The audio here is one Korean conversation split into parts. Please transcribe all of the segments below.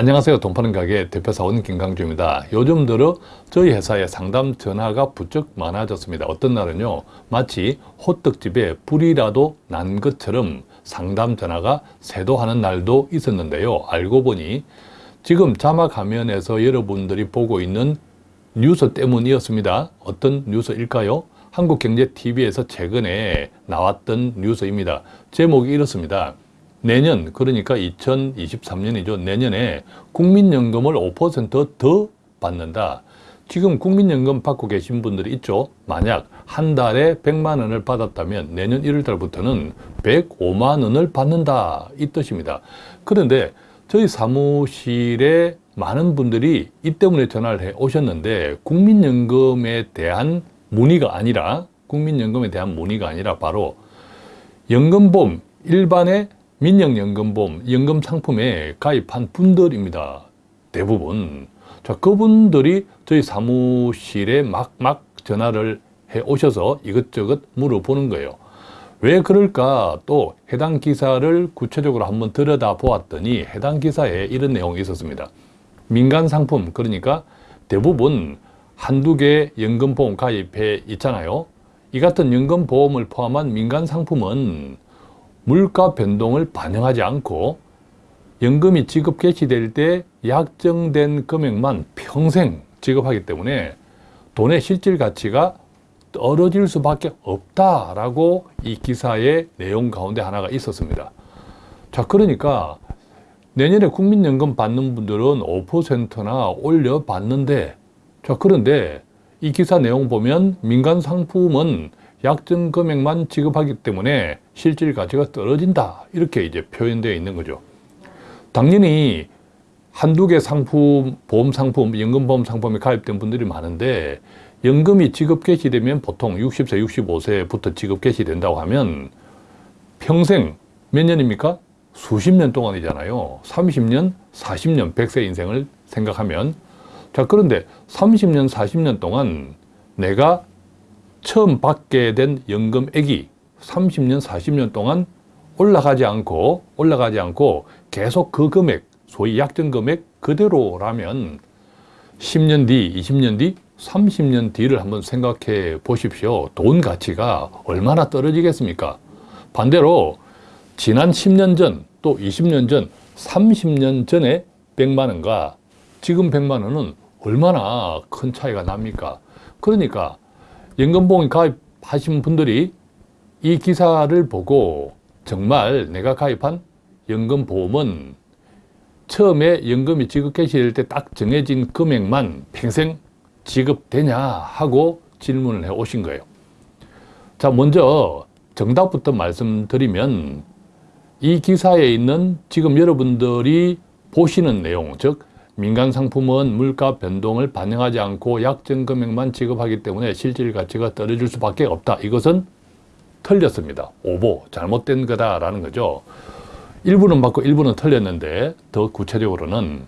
안녕하세요. 돈 파는 가게 대표사원 김강주입니다. 요즘 들어 저희 회사에 상담 전화가 부쩍 많아졌습니다. 어떤 날은요. 마치 호떡집에 불이라도 난 것처럼 상담 전화가 새도하는 날도 있었는데요. 알고 보니 지금 자막 화면에서 여러분들이 보고 있는 뉴스 때문이었습니다. 어떤 뉴스일까요? 한국경제TV에서 최근에 나왔던 뉴스입니다. 제목이 이렇습니다. 내년 그러니까 2023년이죠. 내년에 국민연금을 5%더 받는다. 지금 국민연금 받고 계신 분들이 있죠. 만약 한 달에 100만 원을 받았다면 내년 1월 달부터는 105만 원을 받는다. 이 뜻입니다. 그런데 저희 사무실에 많은 분들이 이 때문에 전화를 해 오셨는데 국민연금에 대한 문의가 아니라 국민연금에 대한 문의가 아니라 바로 연금보험 일반의 민영연금보험 연금 상품에 가입한 분들입니다. 대부분. 자, 그분들이 저희 사무실에 막막 전화를 해 오셔서 이것저것 물어보는 거예요. 왜 그럴까 또 해당 기사를 구체적으로 한번 들여다 보았더니 해당 기사에 이런 내용이 있었습니다. 민간 상품 그러니까 대부분 한두 개 연금보험 가입해 있잖아요. 이 같은 연금보험을 포함한 민간 상품은 물가 변동을 반영하지 않고 연금이 지급 개시될 때 약정된 금액만 평생 지급하기 때문에 돈의 실질 가치가 떨어질 수밖에 없다라고 이 기사의 내용 가운데 하나가 있었습니다. 자, 그러니까 내년에 국민연금 받는 분들은 5%나 올려 받는데 자, 그런데 이 기사 내용 보면 민간 상품은 약정 금액만 지급하기 때문에 실질 가치가 떨어진다. 이렇게 이제 표현되어 있는 거죠. 당연히 한두 개 상품, 보험 상품, 연금보험 상품에 가입된 분들이 많은데 연금이 지급 개시되면 보통 60세, 65세부터 지급 개시된다고 하면 평생 몇 년입니까? 수십 년 동안이잖아요. 30년, 40년, 100세 인생을 생각하면 자 그런데 30년, 40년 동안 내가 처음 받게 된 연금액이 30년, 40년 동안 올라가지 않고 올라가지 않고 계속 그 금액, 소위 약정 금액 그대로라면 10년 뒤, 20년 뒤, 30년 뒤를 한번 생각해 보십시오. 돈 가치가 얼마나 떨어지겠습니까? 반대로 지난 10년 전, 또 20년 전, 30년 전에 100만 원과 지금 100만 원은 얼마나 큰 차이가 납니까? 그러니까 연금보험 가입하신 분들이 이 기사를 보고 정말 내가 가입한 연금보험은 처음에 연금이 지급 개시될 때 딱 정해진 금액만 평생 지급되냐 하고 질문을 해 오신 거예요. 자, 먼저 정답부터 말씀드리면 이 기사에 있는 지금 여러분들이 보시는 내용, 즉 민간 상품은 물가 변동을 반영하지 않고 약정 금액만 지급하기 때문에 실질 가치가 떨어질 수밖에 없다. 이것은 틀렸습니다. 오보, 잘못된 거다라는 거죠. 일부는 맞고 일부는 틀렸는데 더 구체적으로는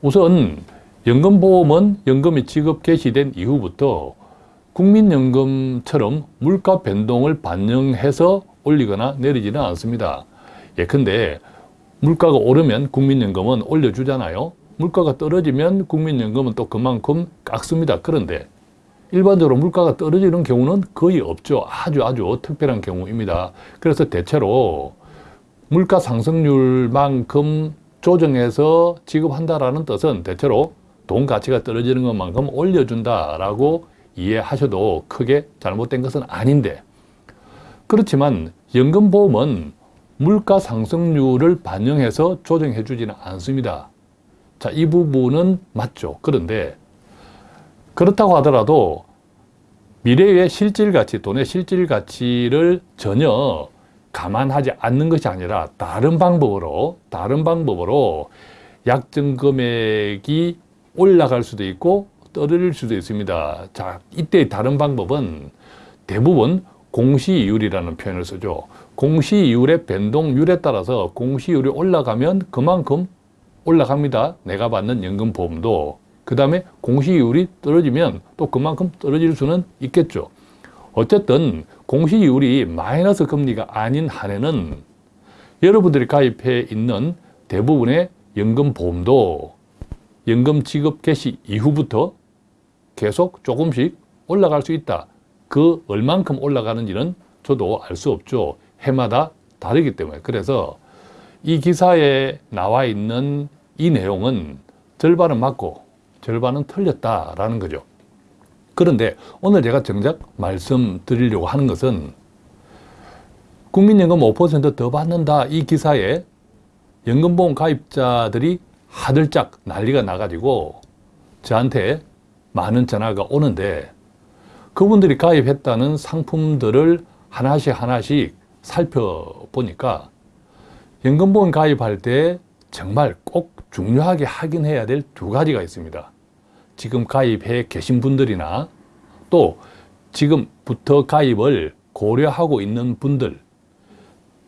우선 연금보험은 연금이 지급 개시된 이후부터 국민연금처럼 물가 변동을 반영해서 올리거나 내리지는 않습니다. 예컨대 물가가 오르면 국민연금은 올려주잖아요. 물가가 떨어지면 국민연금은 또 그만큼 깎습니다. 그런데 일반적으로 물가가 떨어지는 경우는 거의 없죠. 아주 아주 특별한 경우입니다. 그래서 대체로 물가 상승률만큼 조정해서 지급한다라는 뜻은 대체로 돈 가치가 떨어지는 것만큼 올려준다라고 이해하셔도 크게 잘못된 것은 아닌데 그렇지만 연금보험은 물가 상승률을 반영해서 조정해 주지는 않습니다. 자, 이 부분은 맞죠. 그런데 그렇다고 하더라도 미래의 실질 가치, 돈의 실질 가치를 전혀 감안하지 않는 것이 아니라 다른 방법으로, 다른 방법으로 약정 금액이 올라갈 수도 있고 떨어질 수도 있습니다. 자, 이때 다른 방법은 대부분 공시이율이라는 표현을 쓰죠. 공시이율의 변동률에 따라서 공시이율이 올라가면 그만큼 올라갑니다. 내가 받는 연금보험도. 그 다음에 공시이율이 떨어지면 또 그만큼 떨어질 수는 있겠죠. 어쨌든 공시이율이 마이너스 금리가 아닌 한에는 여러분들이 가입해 있는 대부분의 연금보험도 연금 지급 개시 이후부터 계속 조금씩 올라갈 수 있다. 그 얼만큼 올라가는지는 저도 알 수 없죠. 해마다 다르기 때문에. 그래서 이 기사에 나와 있는 이 내용은 절반은 맞고 절반은 틀렸다라는 거죠. 그런데 오늘 제가 정작 말씀드리려고 하는 것은 국민연금 5%더 받는다 이 기사에 연금보험 가입자들이 하들짝 난리가 나가지고 저한테 많은 전화가 오는데 그분들이 가입했다는 상품들을 하나씩 하나씩 살펴보니까 연금보험 가입할 때 정말 꼭 중요하게 확인해야 될 두 가지가 있습니다. 지금 가입해 계신 분들이나 또 지금부터 가입을 고려하고 있는 분들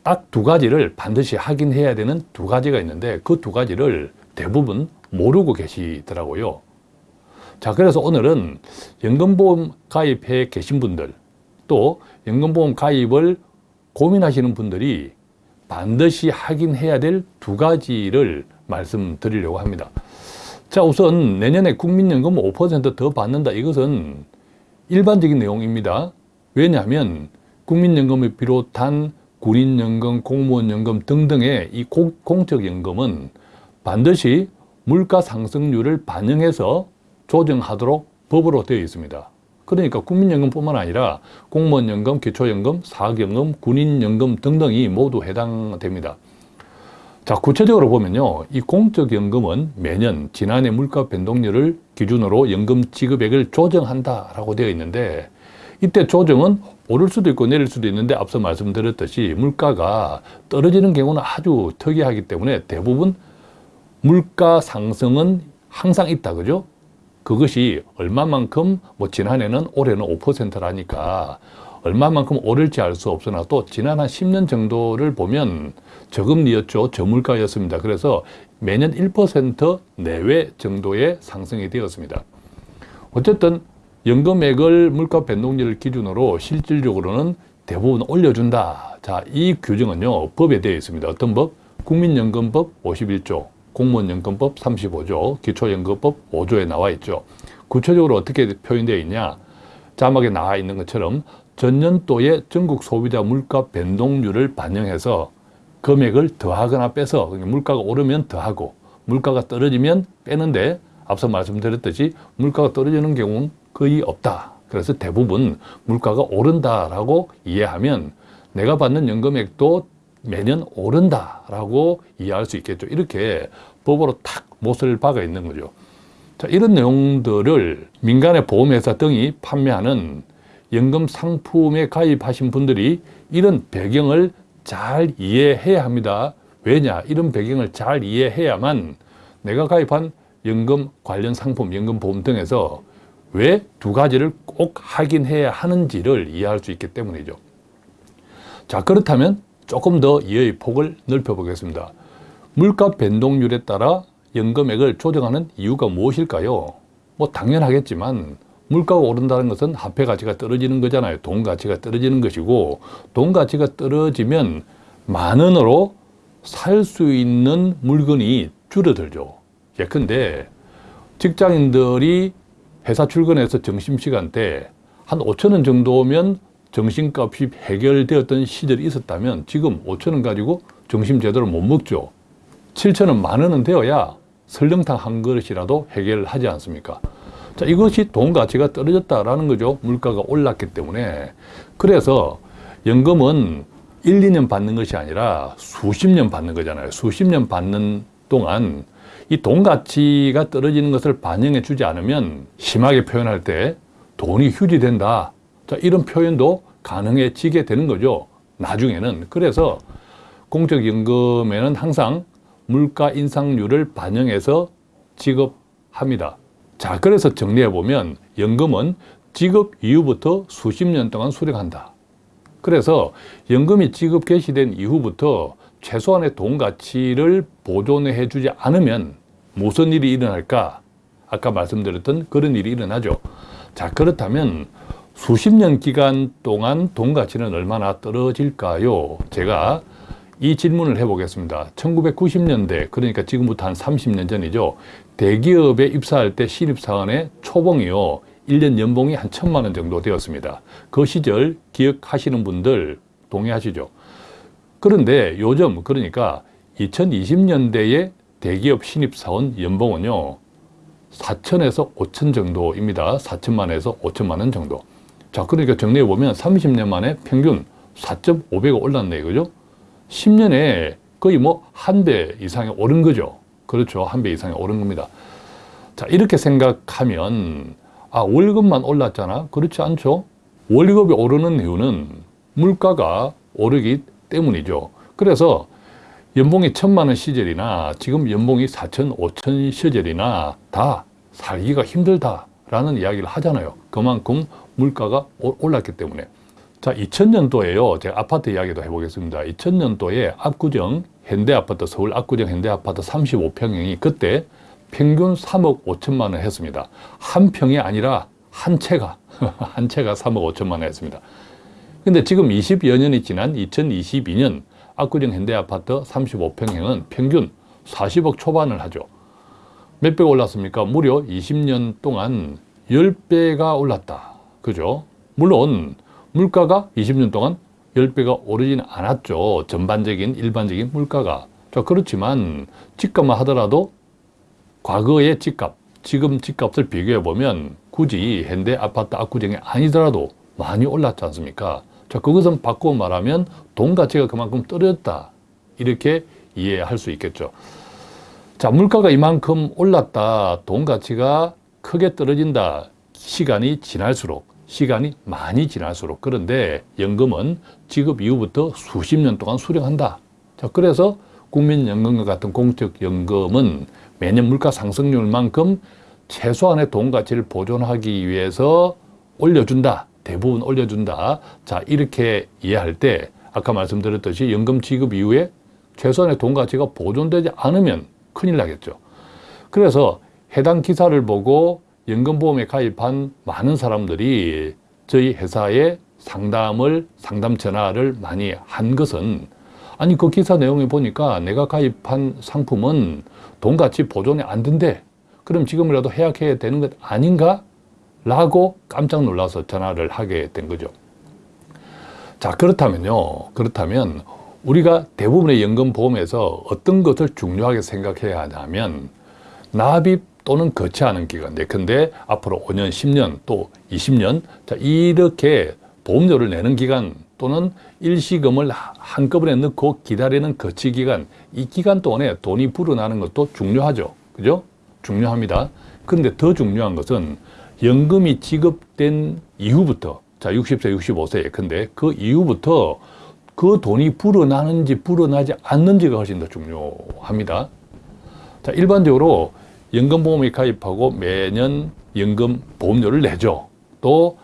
딱 두 가지를 반드시 확인해야 되는 두 가지가 있는데 그 두 가지를 대부분 모르고 계시더라고요. 자, 그래서 오늘은 연금보험 가입해 계신 분들 또 연금보험 가입을 고민하시는 분들이 반드시 확인해야 될 두 가지를 말씀드리려고 합니다. 자, 우선 내년에 국민연금 5%더 받는다. 이것은 일반적인 내용입니다. 왜냐하면 국민연금을 비롯한 군인연금, 공무원연금 등등의 이 공적연금은 반드시 물가 상승률을 반영해서 조정하도록 법으로 되어 있습니다. 그러니까 국민연금뿐만 아니라 공무원연금, 기초연금, 사학연금, 군인연금 등등이 모두 해당됩니다. 자, 구체적으로 보면요. 이 공적연금은 매년 지난해 물가 변동률을 기준으로 연금 지급액을 조정한다 라고 되어 있는데 이때 조정은 오를 수도 있고 내릴 수도 있는데 앞서 말씀드렸듯이 물가가 떨어지는 경우는 아주 특이하기 때문에 대부분 물가 상승은 항상 있다 그죠? 그것이 얼마만큼 뭐 지난해는 올해는 5%라니까 얼마만큼 오를지 알 수 없으나 또 지난 한 10년 정도를 보면 저금리였죠. 저물가였습니다. 그래서 매년 1% 내외 정도의 상승이 되었습니다. 어쨌든 연금액을 물가 변동률 기준으로 실질적으로는 대부분 올려준다. 자, 이 규정은요, 법에 되어 있습니다. 어떤 법? 국민연금법 51조, 공무원연금법 35조, 기초연금법 5조에 나와 있죠. 구체적으로 어떻게 표현되어 있냐? 자막에 나와 있는 것처럼 전년도의 전국 소비자 물가 변동률을 반영해서 금액을 더하거나 빼서 물가가 오르면 더하고 물가가 떨어지면 빼는데 앞서 말씀드렸듯이 물가가 떨어지는 경우는 거의 없다. 그래서 대부분 물가가 오른다라고 이해하면 내가 받는 연금액도 매년 오른다라고 이해할 수 있겠죠. 이렇게 법으로 탁 못을 박아 있는 거죠. 자, 이런 내용들을 민간의 보험회사 등이 판매하는 연금 상품에 가입하신 분들이 이런 배경을 잘 이해해야 합니다. 왜냐? 이런 배경을 잘 이해해야만 내가 가입한 연금 관련 상품, 연금보험 등에서 왜 두 가지를 꼭 확인해야 하는지를 이해할 수 있기 때문이죠. 자, 그렇다면 조금 더 이해의 폭을 넓혀 보겠습니다. 물가 변동률에 따라 연금액을 조정하는 이유가 무엇일까요? 뭐 당연하겠지만 물가가 오른다는 것은 화폐 가치가 떨어지는 거잖아요. 돈 가치가 떨어지는 것이고 돈 가치가 떨어지면 만 원으로 살 수 있는 물건이 줄어들죠. 예컨대 직장인들이 회사 출근해서 점심시간 때 한 5천 원 정도면 점심값이 해결되었던 시절이 있었다면 지금 5천 원 가지고 점심 제대로 못 먹죠. 7천 원, 만 원은 되어야 설렁탕 한 그릇이라도 해결하지 않습니까? 자, 이것이 돈 가치가 떨어졌다라는 거죠. 물가가 올랐기 때문에. 그래서 연금은 1, 2년 받는 것이 아니라 수십 년 받는 거잖아요. 수십 년 받는 동안 이 돈 가치가 떨어지는 것을 반영해 주지 않으면 심하게 표현할 때 돈이 휴지된다. 자, 이런 표현도 가능해지게 되는 거죠. 나중에는. 그래서 공적연금에는 항상 물가 인상률을 반영해서 지급합니다. 자, 그래서 정리해 보면 연금은 지급 이후부터 수십 년 동안 수령한다. 그래서 연금이 지급 개시된 이후부터 최소한의 돈 가치를 보존해 주지 않으면 무슨 일이 일어날까? 아까 말씀드렸던 그런 일이 일어나죠. 자, 그렇다면 수십 년 기간 동안 돈 가치는 얼마나 떨어질까요? 제가 이 질문을 해보겠습니다. 1990년대, 그러니까 지금부터 한 30년 전이죠. 대기업에 입사할 때 신입사원의 초봉이요. 1년 연봉이 한 천만 원 정도 되었습니다. 그 시절 기억하시는 분들 동의하시죠? 그런데 요즘, 그러니까 2020년대에 대기업 신입사원 연봉은요. 4천에서 5천 정도입니다. 4천만에서 5천만 원 정도. 자, 그러니까 정리해 보면 30년 만에 평균 4.5배가 올랐네, 그죠? 10년에 거의 뭐 한 배 이상이 오른 거죠. 그렇죠. 한 배 이상이 오른 겁니다. 자, 이렇게 생각하면, 아, 월급만 올랐잖아? 그렇지 않죠? 월급이 오르는 이유는 물가가 오르기 때문이죠. 그래서 연봉이 천만 원 시절이나 지금 연봉이 사천, 오천 시절이나 다 살기가 힘들다라는 이야기를 하잖아요. 그만큼 물가가 올랐기 때문에. 자, 2000년도에요. 제가 아파트 이야기도 해보겠습니다. 2000년도에 압구정 현대아파트, 서울 압구정 현대아파트 35평형이 그때 평균 3억 5천만 원 했습니다. 한 평이 아니라 한 채가, 한 채가 3억 5천만 원 했습니다. 근데 지금 20여 년이 지난 2022년 압구정 현대아파트 35평형은 평균 40억 초반을 하죠. 몇 배가 올랐습니까? 무려 20년 동안 10배가 올랐다. 그죠? 물론 물가가 20년 동안 10배가 오르지는 않았죠. 전반적인 일반적인 물가가. 자, 그렇지만 집값만 하더라도 과거의 집값, 지금 집값을 비교해 보면 굳이 현대 아파트 압구정이 아니더라도 많이 올랐지 않습니까? 자, 그것은 바꾸어 말하면 돈 가치가 그만큼 떨어졌다. 이렇게 이해할 수 있겠죠. 자, 물가가 이만큼 올랐다. 돈 가치가 크게 떨어진다. 시간이 지날수록 시간이 많이 지날수록 그런데 연금은 지급 이후부터 수십 년 동안 수령한다. 자, 그래서 국민연금과 같은 공적연금은 매년 물가 상승률만큼 최소한의 돈 가치를 보존하기 위해서 올려준다. 대부분 올려준다. 자, 이렇게 이해할 때 아까 말씀드렸듯이 연금 지급 이후에 최소한의 돈 가치가 보존되지 않으면 큰일 나겠죠. 그래서 해당 기사를 보고 연금보험에 가입한 많은 사람들이 저희 회사에 상담을, 상담 전화를 많이 한 것은 아니 그 기사 내용에 보니까 내가 가입한 상품은 돈같이 보존이 안 된대. 그럼 지금이라도 해약해야 되는 것 아닌가? 라고 깜짝 놀라서 전화를 하게 된 거죠. 자, 그렇다면요. 그렇다면 우리가 대부분의 연금보험에서 어떤 것을 중요하게 생각해야 하냐면 납입 또는 거치하는 기간 예컨대 앞으로 5년, 10년 또 20년 자 이렇게 보험료를 내는 기간 또는 일시금을 한꺼번에 넣고 기다리는 거치 기간 이 기간 동안에 돈이 불어나는 것도 중요하죠. 그죠? 중요합니다. 그런데 더 중요한 것은 연금이 지급된 이후부터 자 60세, 65세 예컨대 그 이후부터 그 돈이 불어나는지 불어나지 않는지가 훨씬 더 중요합니다. 자 일반적으로 연금보험에 가입하고 매년 연금 보험료를 내죠. 또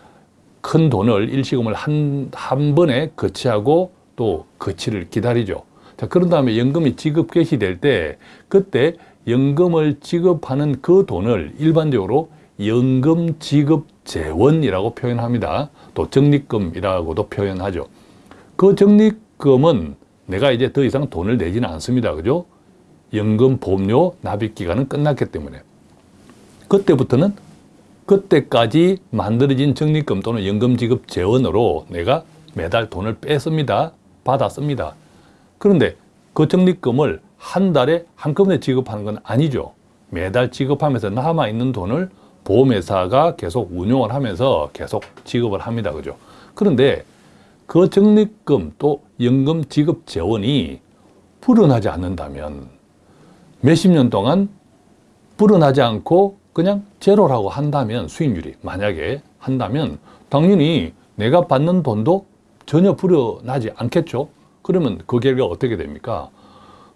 큰 돈을 일시금을 한, 한 번에 거치하고 또 거치를 기다리죠. 자, 그런 다음에 연금이 지급 개시될 때 그때 연금을 지급하는 그 돈을 일반적으로 연금 지급 재원이라고 표현합니다. 또 적립금이라고도 표현하죠. 그 적립금은 내가 이제 더 이상 돈을 내지는 않습니다. 그죠? 연금 보험료 납입 기간은 끝났기 때문에 그때부터는 그때까지 만들어진 적립금 또는 연금 지급 재원으로 내가 매달 돈을 뺐습니다. 받았습니다. 그런데 그 적립금을 한 달에 한꺼번에 지급하는 건 아니죠. 매달 지급하면서 남아있는 돈을 보험회사가 계속 운용을 하면서 계속 지급을 합니다. 그죠? 그런데 그 적립금 또 연금 지급 재원이 불어나지 않는다면 몇십 년 동안 불어나지 않고 그냥 제로라고 한다면 수익률이 만약에 한다면 당연히 내가 받는 돈도 전혀 불어나지 않겠죠. 그러면 그 결과 어떻게 됩니까?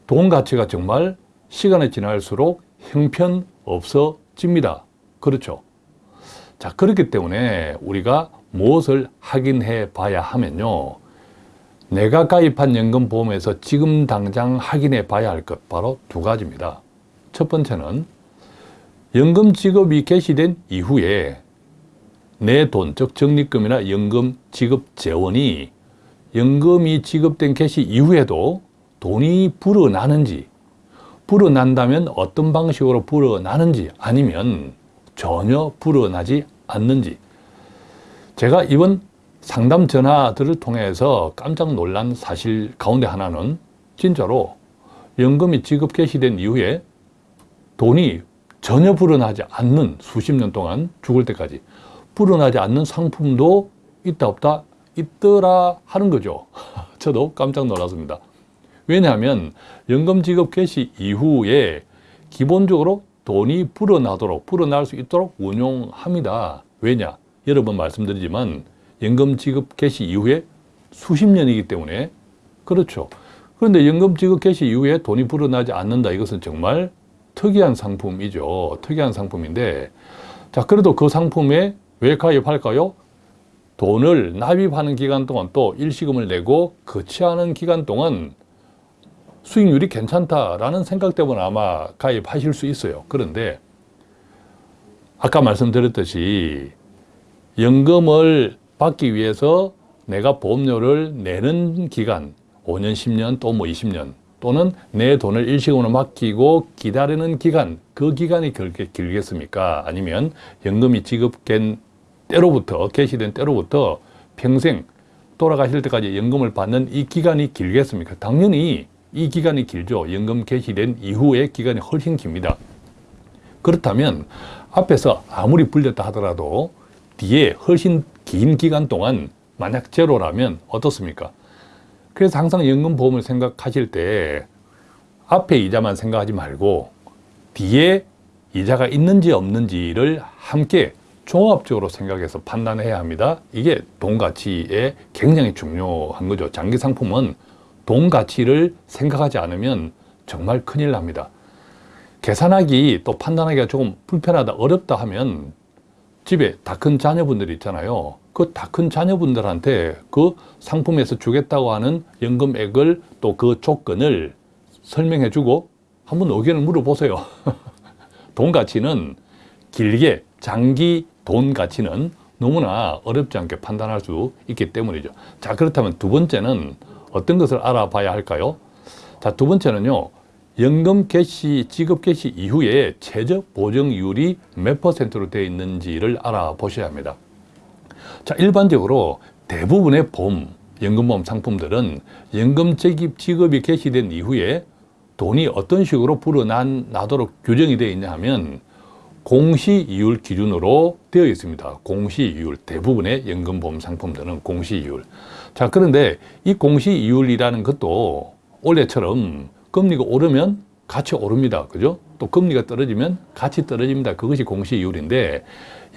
돈 가치가 정말 시간이 지날수록 형편 없어집니다. 그렇죠. 자, 그렇기 때문에 우리가 무엇을 확인해 봐야 하면요. 내가 가입한 연금보험에서 지금 당장 확인해 봐야 할 것 바로 두 가지입니다. 첫 번째는 연금 지급이 개시된 이후에 내 돈, 즉 적립금이나 연금 지급 재원이 연금이 지급된 개시 이후에도 돈이 불어나는지 불어난다면 어떤 방식으로 불어나는지 아니면 전혀 불어나지 않는지 제가 이번 상담 전화들을 통해서 깜짝 놀란 사실 가운데 하나는 진짜로 연금이 지급 개시된 이후에 돈이 전혀 불어나지 않는 수십 년 동안 죽을 때까지 불어나지 않는 상품도 있다 없다 있더라 하는 거죠. 저도 깜짝 놀랐습니다. 왜냐하면 연금 지급 개시 이후에 기본적으로 돈이 불어나도록 불어날 수 있도록 운용합니다. 왜냐? 여러 번 말씀드리지만 연금 지급 개시 이후에 수십 년이기 때문에 그렇죠. 그런데 연금 지급 개시 이후에 돈이 불어나지 않는다. 이것은 정말 특이한 상품이죠. 특이한 상품인데 자 그래도 그 상품에 왜 가입할까요? 돈을 납입하는 기간 동안 또 일시금을 내고 거치하는 기간 동안 수익률이 괜찮다라는 생각 때문에 아마 가입하실 수 있어요. 그런데 아까 말씀드렸듯이 연금을 받기 위해서 내가 보험료를 내는 기간 5년, 10년, 또 뭐 20년 또는 내 돈을 일시금으로 맡기고 기다리는 기간 그 기간이 그렇게 길겠습니까? 아니면 연금이 지급된 때로부터 개시된 때로부터 평생 돌아가실 때까지 연금을 받는 이 기간이 길겠습니까? 당연히 이 기간이 길죠. 연금 개시된 이후의 기간이 훨씬 깁니다. 그렇다면 앞에서 아무리 불렸다 하더라도 뒤에 훨씬 긴 기간 동안 만약 제로라면 어떻습니까? 그래서 항상 연금보험을 생각하실 때 앞에 이자만 생각하지 말고 뒤에 이자가 있는지 없는지를 함께 종합적으로 생각해서 판단해야 합니다. 이게 돈 가치에 굉장히 중요한 거죠. 장기 상품은 돈 가치를 생각하지 않으면 정말 큰일 납니다. 계산하기 또 판단하기가 조금 불편하다 어렵다 하면 집에 다 큰 자녀분들이 있잖아요. 그 다 큰 자녀분들한테 그 상품에서 주겠다고 하는 연금액을 또 그 조건을 설명해 주고 한번 의견을 물어보세요. 돈 가치는 길게 장기 돈 가치는 너무나 어렵지 않게 판단할 수 있기 때문이죠. 자, 그렇다면 두 번째는 어떤 것을 알아봐야 할까요? 자, 두 번째는요. 연금 개시, 지급 개시 이후에 최저 보정률이 몇 퍼센트로 되어 있는지를 알아보셔야 합니다. 자, 일반적으로 대부분의 보험, 연금보험 상품들은 연금 지급, 지급이 개시된 이후에 돈이 어떤 식으로 불어나도록 규정이 되어 있냐 하면 공시이율 기준으로 되어 있습니다. 공시이율, 대부분의 연금보험 상품들은 공시이율. 자, 그런데 이 공시이율이라는 것도 원래처럼 금리가 오르면 같이 오릅니다. 그죠? 또 금리가 떨어지면 같이 떨어집니다. 그것이 공시이율인데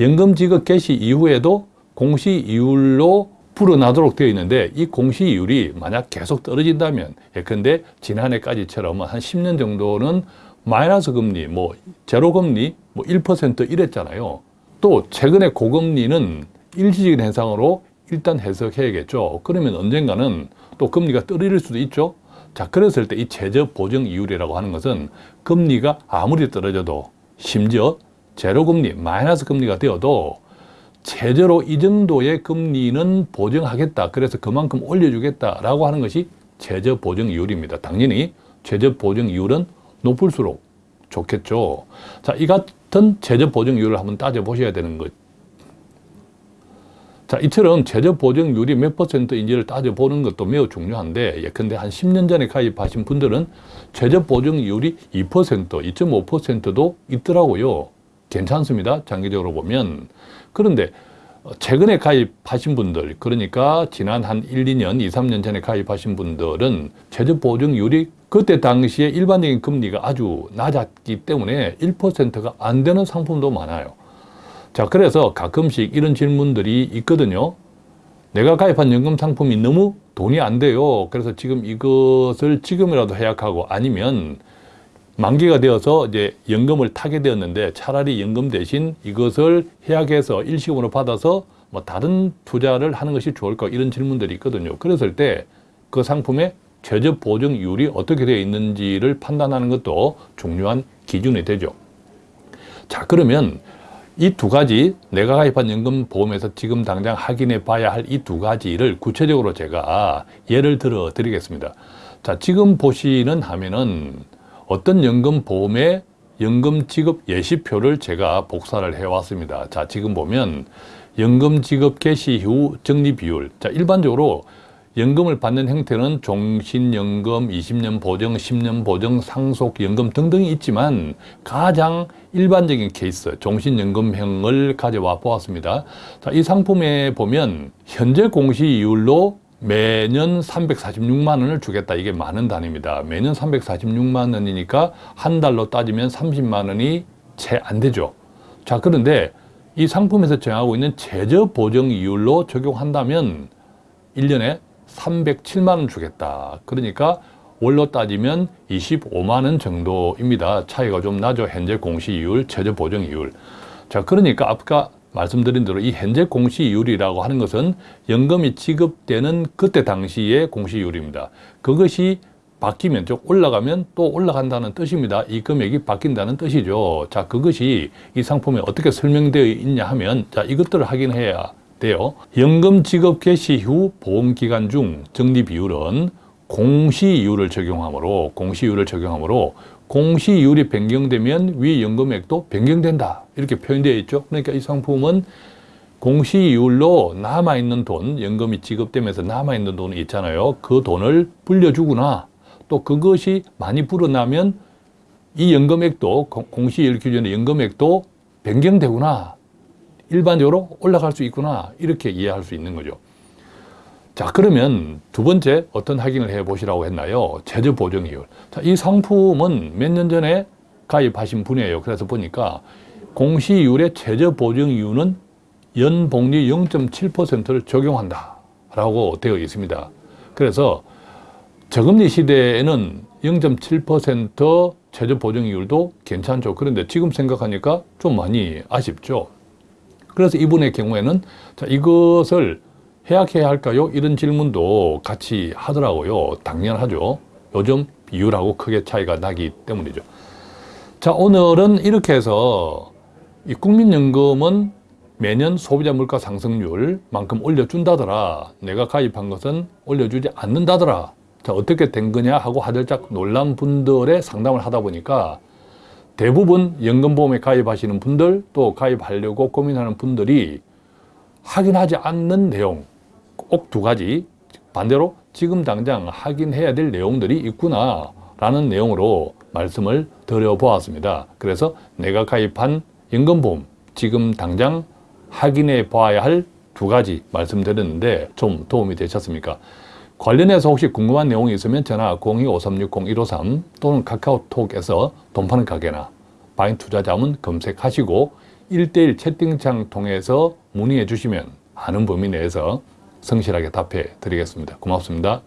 연금 지급 개시 이후에도 공시이율로 불어나도록 되어 있는데 이 공시이율이 만약 계속 떨어진다면 예컨대 지난해까지처럼 한 10년 정도는 마이너스 금리, 뭐 제로 금리, 뭐 1% 이랬잖아요. 또 최근에 고금리는 일시적인 현상으로 일단 해석해야겠죠. 그러면 언젠가는 또 금리가 떨어질 수도 있죠. 자, 그랬을 때 이 최저 보정 이율이라고 하는 것은 금리가 아무리 떨어져도 심지어 제로 금리, 마이너스 금리가 되어도 최저로 이 정도의 금리는 보정하겠다. 그래서 그만큼 올려주겠다라고 하는 것이 최저 보정 이율입니다. 당연히 최저 보정 이율은 높을수록 좋겠죠. 자, 이 같은 최저 보정률을 한번 따져보셔야 되는 것. 자, 이처럼 최저 보정률이 몇 퍼센트인지를 따져보는 것도 매우 중요한데, 예컨대 한 10년 전에 가입하신 분들은 최저 보정률이 2%, 2.5%도 있더라고요. 괜찮습니다. 장기적으로 보면. 그런데 최근에 가입하신 분들, 그러니까 지난 한 1, 2년, 2, 3년 전에 가입하신 분들은 최저 보증률이 그때 당시에 일반적인 금리가 아주 낮았기 때문에 1%가 안 되는 상품도 많아요. 자, 그래서 가끔씩 이런 질문들이 있거든요. 내가 가입한 연금 상품이 너무 돈이 안 돼요. 그래서 지금 이것을 지금이라도 해약하고 아니면 만기가 되어서 이제 연금을 타게 되었는데 차라리 연금 대신 이것을 해약해서 일시금으로 받아서 뭐 다른 투자를 하는 것이 좋을까 이런 질문들이 있거든요. 그랬을 때 그 상품의 최저 보증률이 어떻게 되어 있는지를 판단하는 것도 중요한 기준이 되죠. 자 그러면 이 두 가지 내가 가입한 연금보험에서 지금 당장 확인해 봐야 할 이 두 가지를 구체적으로 제가 예를 들어 드리겠습니다. 자, 지금 보시는 화면은 어떤 연금보험의 연금 지급 예시표를 제가 복사를 해왔습니다. 자, 지금 보면 연금 지급 개시 후 적립 비율. 자, 일반적으로 연금을 받는 형태는 종신연금, 20년 보정, 10년 보정, 상속연금 등등이 있지만 가장 일반적인 케이스, 종신연금형을 가져와 보았습니다. 자, 이 상품에 보면 현재 공시이율로 매년 346만 원을 주겠다. 이게 많은 단위입니다. 매년 346만 원이니까 한 달로 따지면 30만 원이 채 안 되죠. 자, 그런데 이 상품에서 정하고 있는 최저 보정 이율로 적용한다면 1년에 307만 원 주겠다. 그러니까 월로 따지면 25만 원 정도입니다. 차이가 좀 나죠. 현재 공시 이율, 최저 보정 이율. 자, 그러니까 아까 말씀드린 대로 이 현재 공시이율이라고 하는 것은 연금이 지급되는 그때 당시의 공시이율입니다. 그것이 바뀌면 즉 올라가면 또 올라간다는 뜻입니다. 이 금액이 바뀐다는 뜻이죠. 자, 그것이 이 상품에 어떻게 설명되어 있냐 하면 자, 이것들을 확인해야 돼요. 연금 지급 개시 후 보험 기간 중 적립 비율은 공시이율을 적용하므로 공시이율을 적용하므로 공시이율이 변경되면 위 연금액도 변경된다. 이렇게 표현되어 있죠. 그러니까 이 상품은 공시이율로 남아있는 돈, 연금이 지급되면서 남아있는 돈이 있잖아요. 그 돈을 불려주구나. 또 그것이 많이 불어나면 이 연금액도 공시이율 기준의 연금액도 변경되구나. 일반적으로 올라갈 수 있구나. 이렇게 이해할 수 있는 거죠. 자 그러면 두 번째 어떤 확인을 해 보시라고 했나요? 제조 보정 이율. 자, 이 상품은 몇 년 전에 가입하신 분이에요. 그래서 보니까 공시이율의 최저 보정 이유는 연복리 0.7%를 적용한다 라고 되어 있습니다. 그래서 저금리 시대에는 0.7% 최저 보정 이율도 괜찮죠. 그런데 지금 생각하니까 좀 많이 아쉽죠. 그래서 이분의 경우에는 자, 이것을 해약해야 할까요? 이런 질문도 같이 하더라고요. 당연하죠. 요즘 비율하고 크게 차이가 나기 때문이죠. 자, 오늘은 이렇게 해서 이 국민연금은 매년 소비자 물가 상승률만큼 올려준다더라. 내가 가입한 것은 올려주지 않는다더라. 자, 어떻게 된 거냐 하고 하들짝 놀란 분들의 상담을 하다 보니까 대부분 연금보험에 가입하시는 분들 또 가입하려고 고민하는 분들이 확인하지 않는 내용 꼭 두 가지 반대로 지금 당장 확인해야 될 내용들이 있구나 라는 내용으로 말씀을 드려보았습니다. 그래서 내가 가입한 연금보험 지금 당장 확인해 봐야 할 두 가지 말씀드렸는데 좀 도움이 되셨습니까? 관련해서 혹시 궁금한 내용이 있으면 전화 02-5360-153 또는 카카오톡에서 돈 파는 가게나 바인 투자자문 검색하시고 1대1 채팅창 통해서 문의해 주시면 아는 범위 내에서 성실하게 답해 드리겠습니다. 고맙습니다.